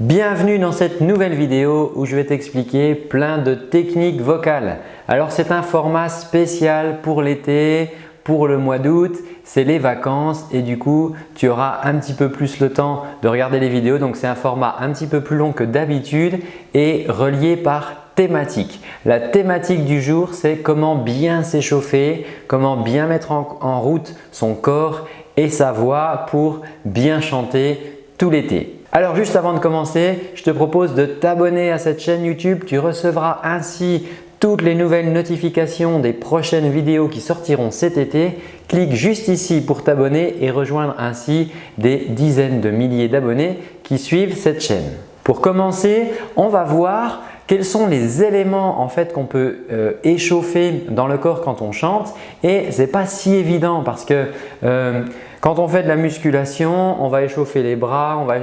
Bienvenue dans cette nouvelle vidéo où je vais t'expliquer plein de techniques vocales. Alors c'est un format spécial pour l'été, pour le mois d'août, c'est les vacances et du coup tu auras un petit peu plus le temps de regarder les vidéos. Donc c'est un format un petit peu plus long que d'habitude et relié par thématique. La thématique du jour c'est comment bien s'échauffer, comment bien mettre en route son corps et sa voix pour bien chanter tout l'été. Alors juste avant de commencer, je te propose de t'abonner à cette chaîne YouTube. Tu recevras ainsi toutes les nouvelles notifications des prochaines vidéos qui sortiront cet été. Clique juste ici pour t'abonner et rejoindre ainsi des dizaines de milliers d'abonnés qui suivent cette chaîne. Pour commencer, on va voir quels sont les éléments en fait qu'on peut euh, échauffer dans le corps quand on chante et ce n'est pas si évident parce que euh, quand on fait de la musculation, on va échauffer les bras, on va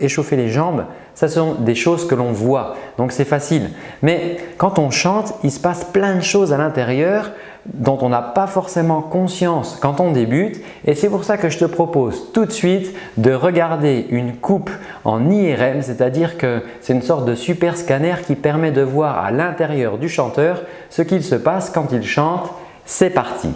échauffer les jambes. Ça sont des choses que l'on voit, donc c'est facile. Mais quand on chante, il se passe plein de choses à l'intérieur dont on n'a pas forcément conscience quand on débute et c'est pour ça que je te propose tout de suite de regarder une coupe en IRM, c'est-à-dire que c'est une sorte de super scanner qui permet de voir à l'intérieur du chanteur ce qu'il se passe quand il chante. C'est parti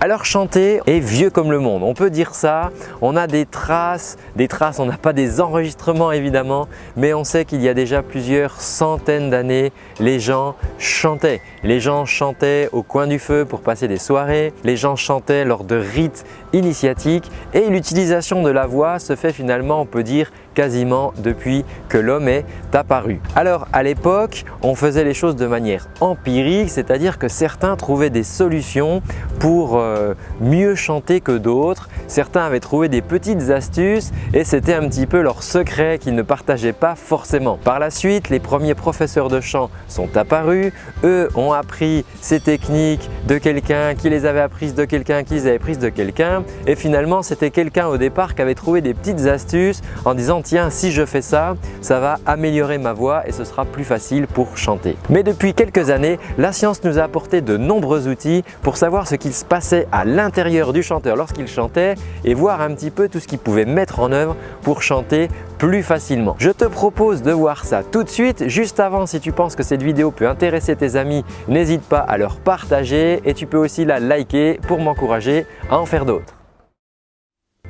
alors chanter est vieux comme le monde, on peut dire ça, on a des traces, des traces, on n'a pas des enregistrements évidemment, mais on sait qu'il y a déjà plusieurs centaines d'années, les gens chantaient. Les gens chantaient au coin du feu pour passer des soirées, les gens chantaient lors de rites initiatiques. Et l'utilisation de la voix se fait finalement, on peut dire, quasiment depuis que l'homme est apparu. Alors à l'époque, on faisait les choses de manière empirique, c'est-à-dire que certains trouvaient des solutions pour euh, mieux chanter que d'autres. Certains avaient trouvé des petites astuces et c'était un petit peu leur secret qu'ils ne partageaient pas forcément. Par la suite, les premiers professeurs de chant sont apparus. Eux ont appris ces techniques de quelqu'un qui les avait apprises de quelqu'un qui les avait prises de quelqu'un et finalement c'était quelqu'un au départ qui avait trouvé des petites astuces en disant tiens si je fais ça, ça va améliorer ma voix et ce sera plus facile pour chanter. Mais depuis quelques années, la science nous a apporté de nombreux outils pour savoir ce qu'il se passait à l'intérieur du chanteur lorsqu'il chantait et voir un petit peu tout ce qu'il pouvait mettre en œuvre pour chanter plus facilement. Je te propose de voir ça tout de suite. Juste avant, si tu penses que cette vidéo peut intéresser tes amis, n'hésite pas à leur partager et tu peux aussi la liker pour m'encourager à en faire d'autres.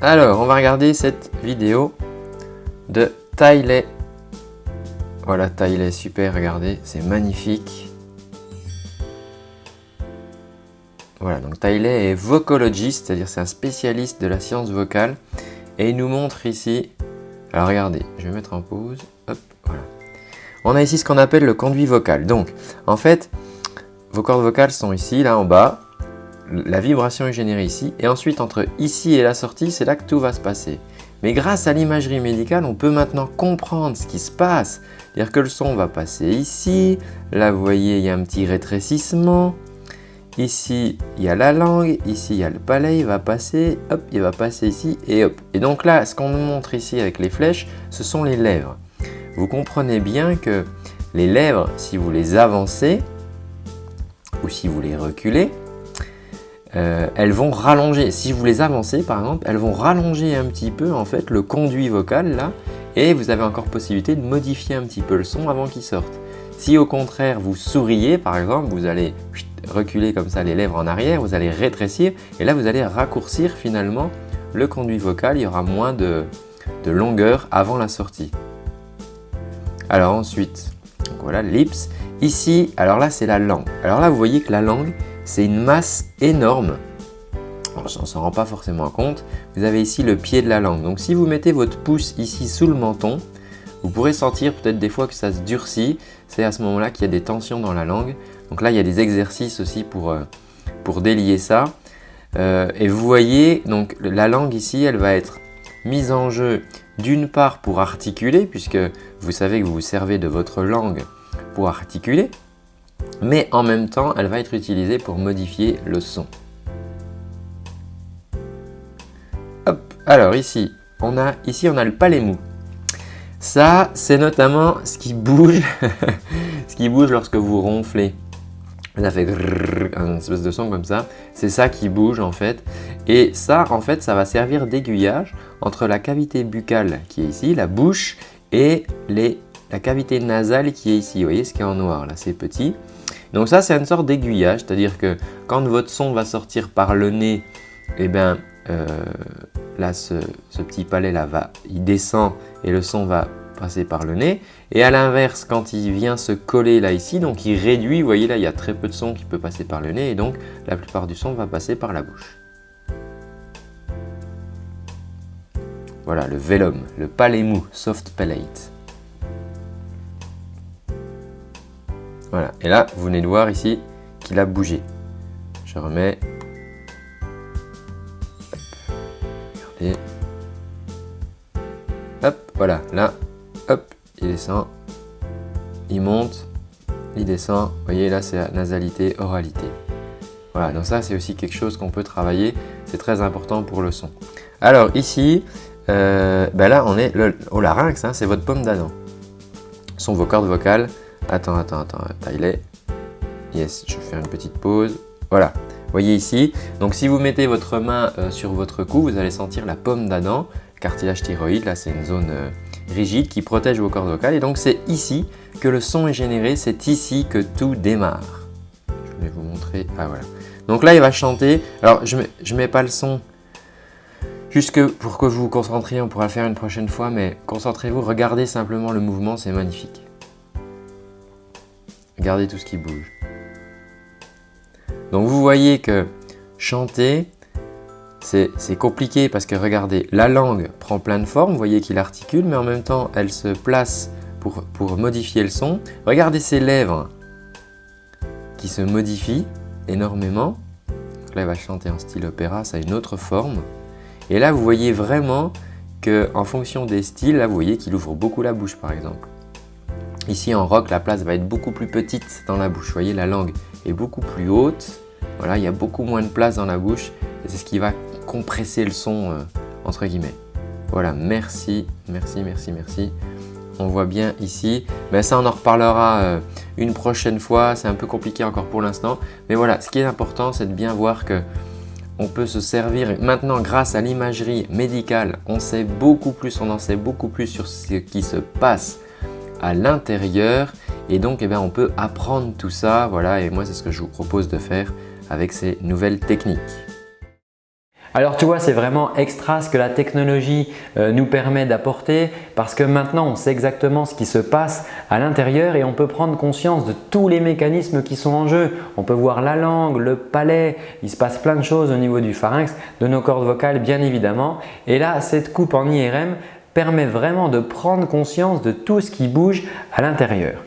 Alors, on va regarder cette vidéo de Tyler. Voilà, Tyler, super, regardez, c'est magnifique. Voilà, donc Tyler est vocalogiste, c'est-à-dire c'est un spécialiste de la science vocale. Et il nous montre ici, alors regardez, je vais mettre en pause, hop, voilà. On a ici ce qu'on appelle le conduit vocal. Donc, en fait, vos cordes vocales sont ici, là en bas. La vibration est générée ici. Et ensuite, entre ici et la sortie, c'est là que tout va se passer. Mais grâce à l'imagerie médicale, on peut maintenant comprendre ce qui se passe. C'est-à-dire que le son va passer ici. Là, vous voyez, il y a un petit rétrécissement. Ici, il y a la langue. Ici, il y a le palais. Il va passer. Hop, il va passer ici et hop. Et donc là, ce qu'on nous montre ici avec les flèches, ce sont les lèvres. Vous comprenez bien que les lèvres, si vous les avancez ou si vous les reculez, euh, elles vont rallonger. Si vous les avancez par exemple, elles vont rallonger un petit peu en fait le conduit vocal là et vous avez encore possibilité de modifier un petit peu le son avant qu'il sorte. Si au contraire vous souriez par exemple, vous allez reculer comme ça les lèvres en arrière, vous allez rétrécir et là vous allez raccourcir finalement le conduit vocal, il y aura moins de, de longueur avant la sortie. Alors ensuite, voilà lips. Ici, alors là c'est la langue. Alors là vous voyez que la langue c'est une masse énorme. On ne s'en rend pas forcément compte. Vous avez ici le pied de la langue. Donc si vous mettez votre pouce ici sous le menton, vous pourrez sentir peut-être des fois que ça se durcit. C'est à ce moment-là qu'il y a des tensions dans la langue. Donc là, il y a des exercices aussi pour, euh, pour délier ça. Euh, et vous voyez, donc la langue ici, elle va être mise en jeu d'une part pour articuler, puisque vous savez que vous vous servez de votre langue pour articuler mais en même temps, elle va être utilisée pour modifier le son. Hop, alors ici, on a, ici on a le palais mou. Ça, c'est notamment ce qui bouge, ce qui bouge lorsque vous ronflez. Ça fait un espèce de son comme ça. C'est ça qui bouge en fait. Et ça, en fait, ça va servir d'aiguillage entre la cavité buccale qui est ici, la bouche, et la cavité nasale qui est ici. Vous voyez ce qui est en noir là, c'est petit. Donc ça, c'est une sorte d'aiguillage, c'est-à-dire que quand votre son va sortir par le nez, eh bien, euh, là, ce, petit palais là, va, il descend et le son va passer par le nez. Et à l'inverse, quand il vient se coller là ici, donc il réduit, vous voyez là, il y a très peu de son qui peut passer par le nez et donc la plupart du son va passer par la bouche. Voilà, le vélum, le palais mou, soft palate. Voilà, et là, vous venez de voir ici qu'il a bougé. Je remets. Hop, voilà, là, hop, il descend, il monte, il descend. Voyez, là, c'est la nasalité, oralité. Voilà, donc ça, c'est aussi quelque chose qu'on peut travailler. C'est très important pour le son. Alors ici, euh, ben là, on est au larynx, hein, c'est votre pomme d'Adam. Sont vos cordes vocales. Attends, attends, attends, il est. Yes, je fais une petite pause. Voilà, voyez ici. Donc si vous mettez votre main euh, sur votre cou, vous allez sentir la pomme d'Adam, cartilage thyroïde. Là, c'est une zone euh, rigide qui protège vos cordes vocales. Et donc, c'est ici que le son est généré. C'est ici que tout démarre. Je vais vous montrer. Ah, voilà. Donc là, il va chanter. Alors, je ne mets, mets pas le son Juste pour que vous vous concentriez, on pourra le faire une prochaine fois, mais concentrez-vous, regardez simplement le mouvement, c'est magnifique. Regardez tout ce qui bouge. Donc vous voyez que chanter, c'est compliqué parce que regardez, la langue prend plein de formes, vous voyez qu'il articule, mais en même temps, elle se place pour, modifier le son. Regardez ses lèvres qui se modifient énormément. là, il va chanter en style opéra, ça a une autre forme. Et là, vous voyez vraiment qu'en fonction des styles, là, vous voyez qu'il ouvre beaucoup la bouche par exemple. Ici en rock, la place va être beaucoup plus petite dans la bouche. Vous voyez, la langue est beaucoup plus haute. Voilà, il y a beaucoup moins de place dans la bouche. Et c'est ce qui va compresser le son, euh, entre guillemets. Voilà, merci, merci, merci, merci. On voit bien ici. Mais ça, on en reparlera euh, une prochaine fois. C'est un peu compliqué encore pour l'instant. Mais voilà, ce qui est important, c'est de bien voir que on peut se servir. Maintenant, grâce à l'imagerie médicale, on sait beaucoup plus, on en sait beaucoup plus sur ce qui se passe à l'intérieur. Et donc, eh bien, on peut apprendre tout ça. Voilà, et moi, c'est ce que je vous propose de faire avec ces nouvelles techniques. Alors tu vois, c'est vraiment extra ce que la technologie euh, nous permet d'apporter parce que maintenant on sait exactement ce qui se passe à l'intérieur et on peut prendre conscience de tous les mécanismes qui sont en jeu. On peut voir la langue, le palais, il se passe plein de choses au niveau du pharynx, de nos cordes vocales bien évidemment. Et là, cette coupe en IRM permet vraiment de prendre conscience de tout ce qui bouge à l'intérieur.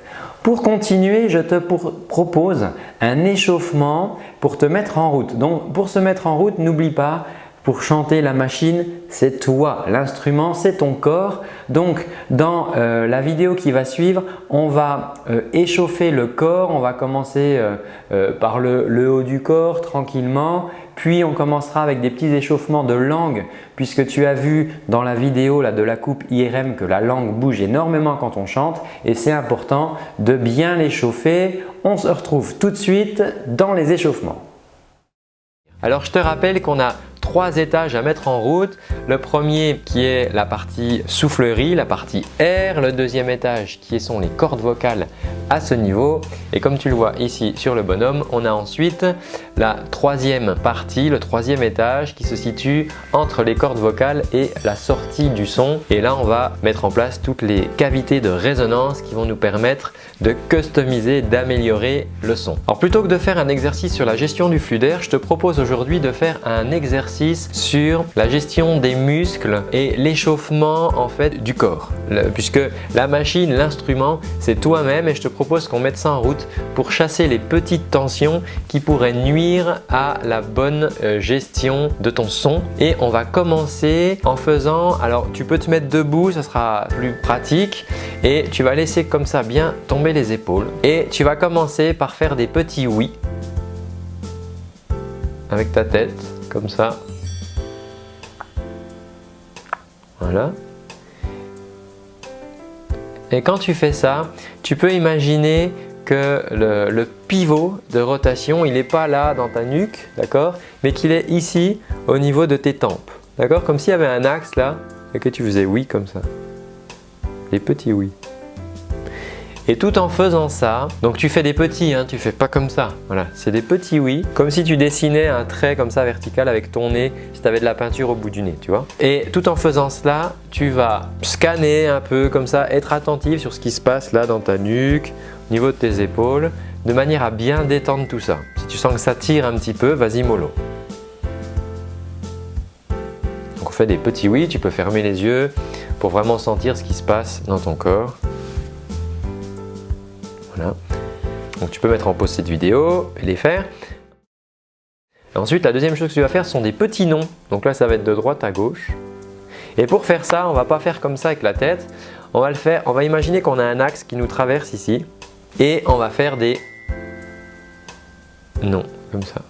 Pour continuer, je te propose un échauffement pour te mettre en route. Donc pour se mettre en route, n'oublie pas, pour chanter la machine, c'est toi. L'instrument, c'est ton corps. Donc, dans euh, la vidéo qui va suivre, on va euh, échauffer le corps. On va commencer euh, par le, haut du corps tranquillement. Puis, on commencera avec des petits échauffements de langue puisque tu as vu dans la vidéo là, de la coupe IRM que la langue bouge énormément quand on chante et c'est important de bien l'échauffer. On se retrouve tout de suite dans les échauffements. Alors, je te rappelle qu'on a trois étages à mettre en route. Le premier qui est la partie soufflerie, la partie air. Le deuxième étage qui sont les cordes vocales à ce niveau. Et comme tu le vois ici sur le bonhomme, on a ensuite la troisième partie, le troisième étage qui se situe entre les cordes vocales et la sortie du son. Et là, on va mettre en place toutes les cavités de résonance qui vont nous permettre de customiser, d'améliorer le son. Alors plutôt que de faire un exercice sur la gestion du flux d'air, je te propose aujourd'hui de faire un exercice sur la gestion des muscles et l'échauffement en fait du corps. puisque la machine, l'instrument, c'est toi-même et je te propose qu'on mette ça en route pour chasser les petites tensions qui pourraient nuire à la bonne euh, gestion de ton son. Et on va commencer en faisant, alors tu peux te mettre debout, ça sera plus pratique et tu vas laisser comme ça bien tomber les épaules et tu vas commencer par faire des petits oui avec ta tête comme ça. Voilà. Et quand tu fais ça, tu peux imaginer que le, pivot de rotation, il n'est pas là dans ta nuque, d'accord Mais qu'il est ici au niveau de tes tempes, d'accord Comme s'il y avait un axe là et que tu faisais oui comme ça. Des petits oui. Et tout en faisant ça, donc tu fais des petits, hein, tu fais pas comme ça. Voilà, c'est des petits oui, comme si tu dessinais un trait comme ça vertical avec ton nez, si tu avais de la peinture au bout du nez, tu vois. Et tout en faisant cela, tu vas scanner un peu comme ça, être attentif sur ce qui se passe là dans ta nuque, au niveau de tes épaules, de manière à bien détendre tout ça. Si tu sens que ça tire un petit peu, vas-y mollo. Donc on fait des petits oui, tu peux fermer les yeux pour vraiment sentir ce qui se passe dans ton corps. Donc tu peux mettre en pause cette vidéo et les faire. ensuite, la deuxième chose que tu vas faire sont des petits noms. Donc là, ça va être de droite à gauche. Et pour faire ça, on ne va pas faire comme ça avec la tête. On va le faire, on va imaginer qu'on a un axe qui nous traverse ici. Et on va faire des noms, comme ça.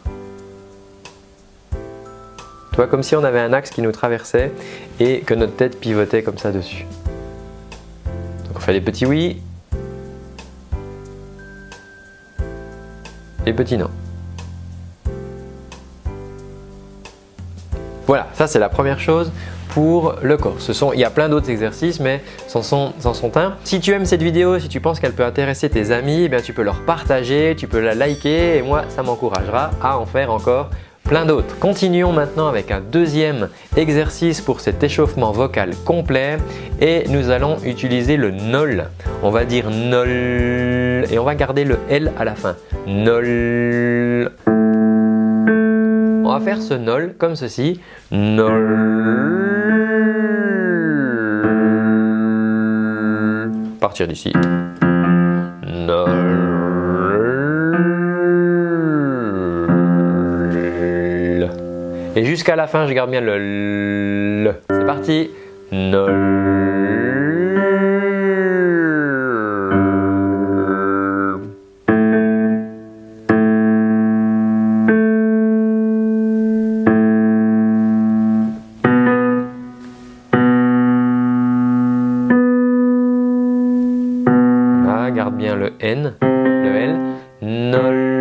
Tu vois, comme si on avait un axe qui nous traversait et que notre tête pivotait comme ça dessus. Donc on fait des petits oui noms. Voilà, ça c'est la première chose pour le corps. Il y a plein d'autres exercices, mais c'en sont, sont, un. Si tu aimes cette vidéo, si tu penses qu'elle peut intéresser tes amis, eh bien, tu peux leur partager, tu peux la liker et moi, ça m'encouragera à en faire encore plein d'autres. Continuons maintenant avec un deuxième exercice pour cet échauffement vocal complet et nous allons utiliser le NOL. On va dire NOL et on va garder le L à la fin. NOL. On va faire ce NOL comme ceci. NOL. Partir d'ici. NOL. Et jusqu'à la fin, je garde bien le L. C'est parti. garde L.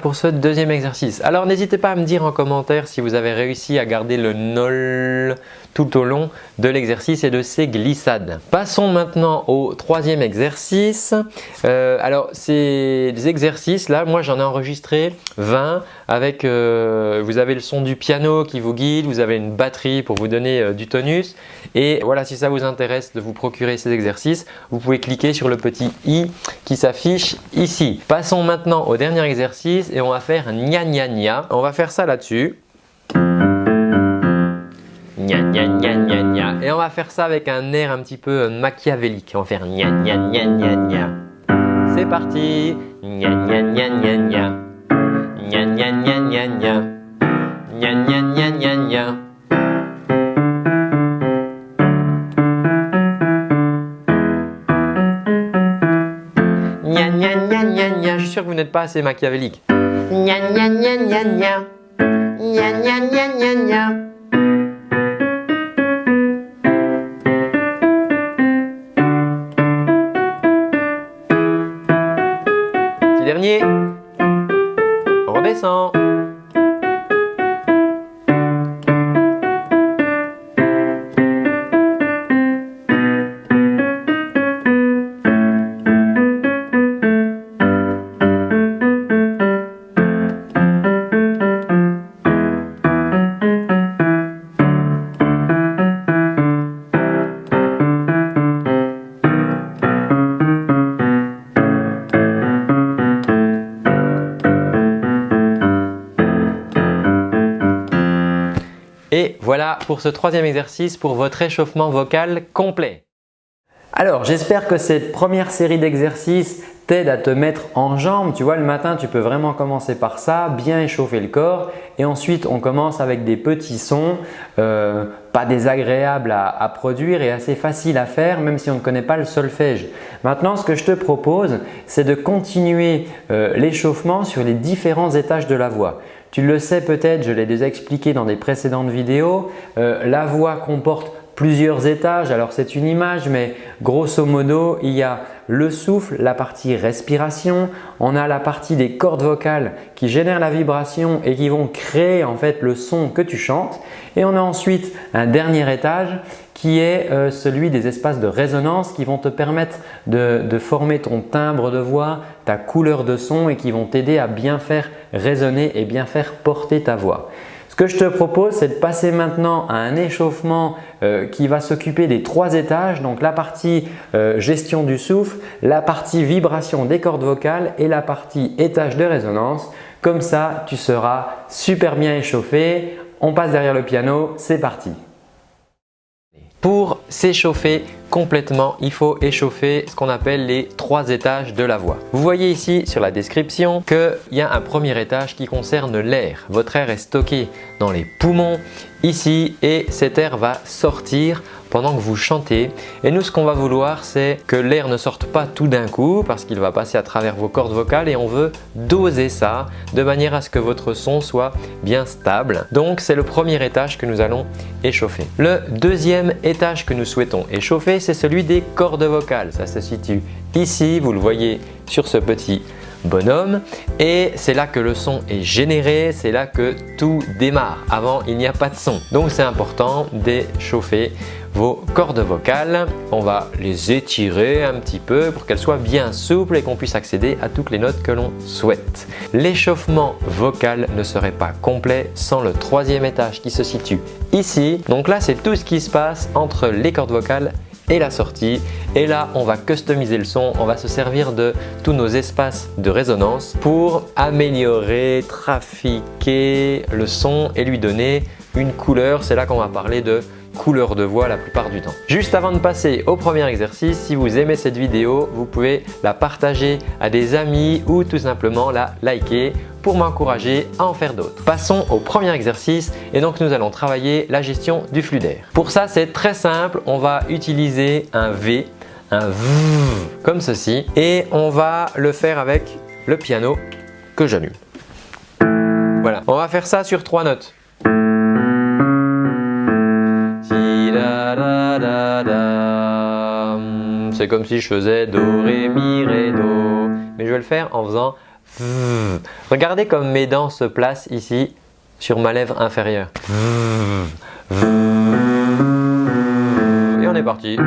pour ce deuxième exercice. Alors n'hésitez pas à me dire en commentaire si vous avez réussi à garder le NOL tout au long de l'exercice et de ses glissades. Passons maintenant au troisième exercice. Euh, alors ces exercices là, moi j'en ai enregistré 20 avec, euh, vous avez le son du piano qui vous guide, vous avez une batterie pour vous donner euh, du tonus et voilà si ça vous intéresse de vous procurer ces exercices, vous pouvez cliquer sur le petit i qui s'affiche ici. Passons maintenant au dernier exercice et on va faire gna gna gna. On va faire ça là-dessus. Gna gna gna gna gna. Et on va faire ça avec un air un petit peu machiavélique. On va faire gna gna gna gna gna. C'est parti. Gna gna gna gna gna. Gna gna gna gna gna. Gna gna gna gna gna. je suis sûr que vous n'êtes pas assez machiavélique. Gna gna gna gna gna. Gna gna gna gna gna. Dernier. Redescend. Pour ce troisième exercice pour votre échauffement vocal complet. Alors j'espère que cette première série d'exercices t'aide à te mettre en jambes. Tu vois le matin tu peux vraiment commencer par ça, bien échauffer le corps et ensuite on commence avec des petits sons euh, pas désagréables à, produire et assez faciles à faire même si on ne connaît pas le solfège. Maintenant ce que je te propose c'est de continuer euh, l'échauffement sur les différents étages de la voix. Tu le sais peut-être, je l'ai déjà expliqué dans des précédentes vidéos, euh, la voix comporte plusieurs étages. Alors c'est une image mais grosso modo il y a le souffle, la partie respiration, on a la partie des cordes vocales qui génèrent la vibration et qui vont créer en fait le son que tu chantes et on a ensuite un dernier étage qui est euh, celui des espaces de résonance qui vont te permettre de, former ton timbre de voix, ta couleur de son et qui vont t'aider à bien faire résonner et bien faire porter ta voix. Ce que je te propose, c'est de passer maintenant à un échauffement euh, qui va s'occuper des trois étages, donc la partie euh, gestion du souffle, la partie vibration des cordes vocales et la partie étage de résonance. Comme ça, tu seras super bien échauffé. On passe derrière le piano, c'est parti. Pour s'échauffer complètement, il faut échauffer ce qu'on appelle les trois étages de la voix. Vous voyez ici sur la description qu'il y a un premier étage qui concerne l'air. Votre air est stocké dans les poumons ici et cet air va sortir pendant que vous chantez. Et nous, ce qu'on va vouloir, c'est que l'air ne sorte pas tout d'un coup parce qu'il va passer à travers vos cordes vocales et on veut doser ça de manière à ce que votre son soit bien stable. Donc, c'est le premier étage que nous allons échauffer. Le deuxième étage que nous souhaitons échauffer, c'est celui des cordes vocales. Ça se situe ici, vous le voyez sur ce petit bonhomme et c'est là que le son est généré, c'est là que tout démarre. Avant, il n'y a pas de son. Donc, c'est important d'échauffer vos cordes vocales. On va les étirer un petit peu pour qu'elles soient bien souples et qu'on puisse accéder à toutes les notes que l'on souhaite. L'échauffement vocal ne serait pas complet sans le troisième étage qui se situe ici. Donc là, c'est tout ce qui se passe entre les cordes vocales et la sortie. Et là, on va customiser le son, on va se servir de tous nos espaces de résonance pour améliorer, trafiquer le son et lui donner une couleur. C'est là qu'on va parler de couleur de voix la plupart du temps. Juste avant de passer au premier exercice, si vous aimez cette vidéo, vous pouvez la partager à des amis ou tout simplement la liker pour m'encourager à en faire d'autres. Passons au premier exercice et donc nous allons travailler la gestion du flux d'air. Pour ça, c'est très simple, on va utiliser un V, un V comme ceci et on va le faire avec le piano que j'allume. Voilà, on va faire ça sur trois notes. C'est comme si je faisais Do, Ré, Mi, Ré, Do. Mais je vais le faire en faisant Regardez comme mes dents se placent ici sur ma lèvre inférieure. Et on est parti.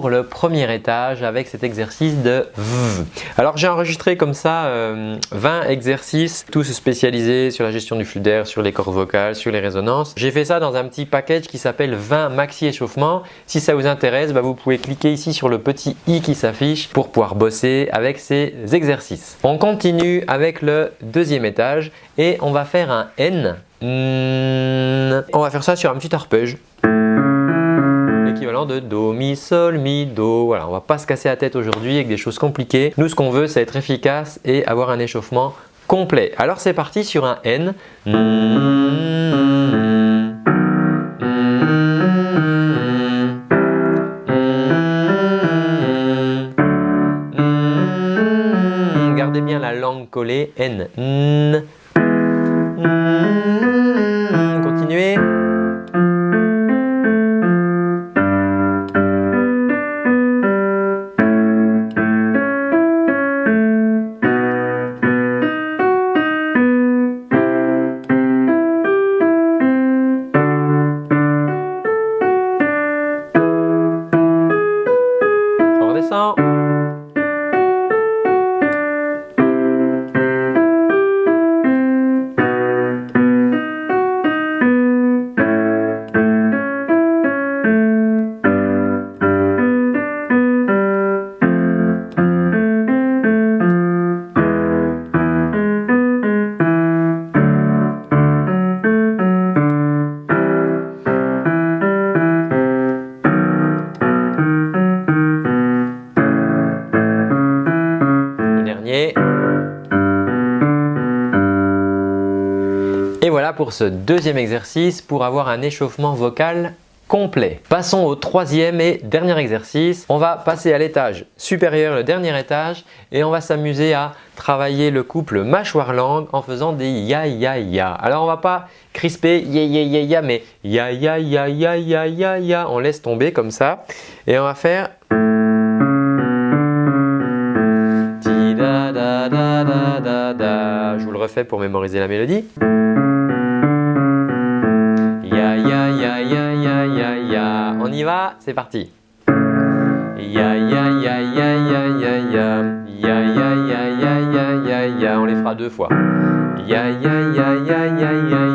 Pour le premier étage avec cet exercice de V. Alors j'ai enregistré comme ça 20 euh, exercices, tous spécialisés sur la gestion du flux d'air, sur les cordes vocales, sur les résonances. J'ai fait ça dans un petit package qui s'appelle 20 maxi échauffement. Si ça vous intéresse, bah, vous pouvez cliquer ici sur le petit i qui s'affiche pour pouvoir bosser avec ces exercices. On continue avec le deuxième étage et on va faire un N. On va faire ça sur un petit arpège l'équivalent de Do, Mi, Sol, Mi, Do. Voilà, on va pas se casser la tête aujourd'hui avec des choses compliquées. Nous, ce qu'on veut, c'est être efficace et avoir un échauffement complet. Alors, c'est parti sur un N. Gardez bien la langue collée. N. pour ce deuxième exercice pour avoir un échauffement vocal complet. Passons au troisième et dernier exercice. On va passer à l'étage supérieur, le dernier étage et on va s'amuser à travailler le couple mâchoire-langue en faisant des ya ya ya. Alors on va pas crisper ya ya ya ya mais ya ya ya ya ya ya ya. On laisse tomber comme ça et on va faire. Je vous le refais pour mémoriser la mélodie. y va, c'est parti Ya ya ya ya ya ya ya Ya ya ya ya ya ya ya On les fera deux fois Ya ya ya ya ya ya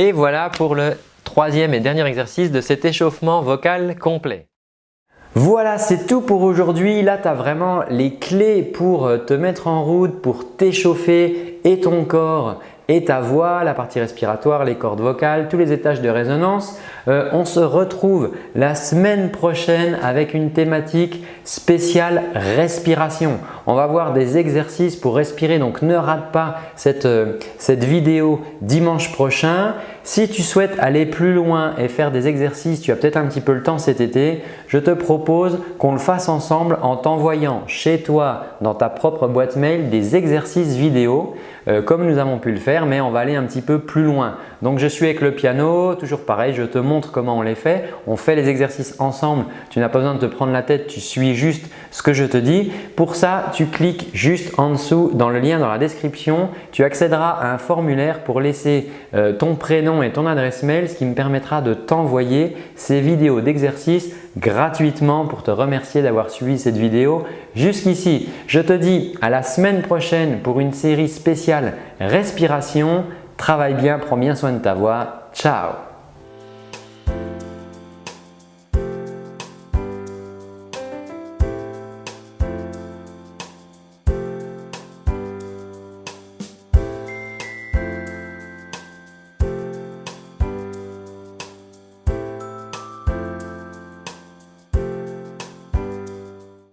Et voilà pour le troisième et dernier exercice de cet échauffement vocal complet. Voilà, c'est tout pour aujourd'hui. Là, tu as vraiment les clés pour te mettre en route, pour t'échauffer et ton corps et ta voix, la partie respiratoire, les cordes vocales, tous les étages de résonance. Euh, on se retrouve la semaine prochaine avec une thématique spéciale respiration. On va voir des exercices pour respirer donc ne rate pas cette, euh, cette vidéo dimanche prochain. Si tu souhaites aller plus loin et faire des exercices, tu as peut-être un petit peu le temps cet été, je te propose qu'on le fasse ensemble en t'envoyant chez toi dans ta propre boîte mail des exercices vidéo euh, comme nous avons pu le faire mais on va aller un petit peu plus loin. Donc je suis avec le piano, toujours pareil, je te montre comment on les fait. On fait les exercices ensemble, tu n'as pas besoin de te prendre la tête, tu suis juste ce que je te dis. Pour ça, cliques juste en dessous dans le lien dans la description. Tu accéderas à un formulaire pour laisser euh, ton prénom et ton adresse mail, ce qui me permettra de t'envoyer ces vidéos d'exercices gratuitement pour te remercier d'avoir suivi cette vidéo jusqu'ici. Je te dis à la semaine prochaine pour une série spéciale respiration. Travaille bien, prends bien soin de ta voix. Ciao